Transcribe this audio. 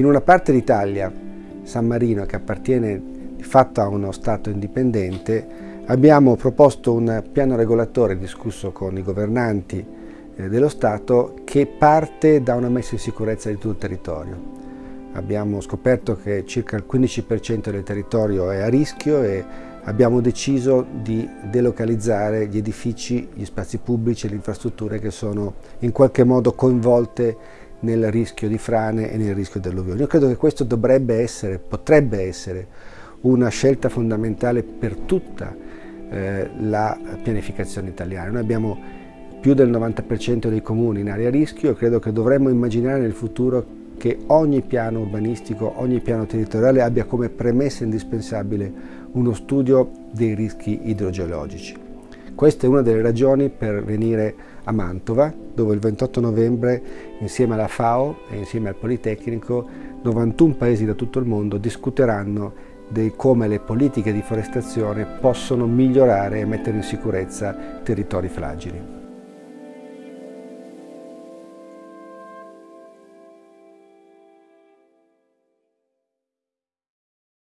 In una parte d'Italia, San Marino, che appartiene di fatto a uno Stato indipendente, abbiamo proposto un piano regolatore discusso con i governanti eh, dello Stato che parte da una messa in sicurezza di tutto il territorio. Abbiamo scoperto che circa il 15% del territorio è a rischio e abbiamo deciso di delocalizzare gli edifici, gli spazi pubblici e le infrastrutture che sono in qualche modo coinvolte nel rischio di frane e nel rischio dell'alluvione. Io credo che questo dovrebbe essere, potrebbe essere una scelta fondamentale per tutta eh, la pianificazione italiana. Noi abbiamo più del 90% dei comuni in area a rischio e credo che dovremmo immaginare nel futuro che ogni piano urbanistico, ogni piano territoriale abbia come premessa indispensabile uno studio dei rischi idrogeologici. Questa è una delle ragioni per venire a Mantova, dove il 28 novembre, insieme alla FAO e insieme al Politecnico, 91 paesi da tutto il mondo discuteranno di come le politiche di forestazione possono migliorare e mettere in sicurezza territori fragili.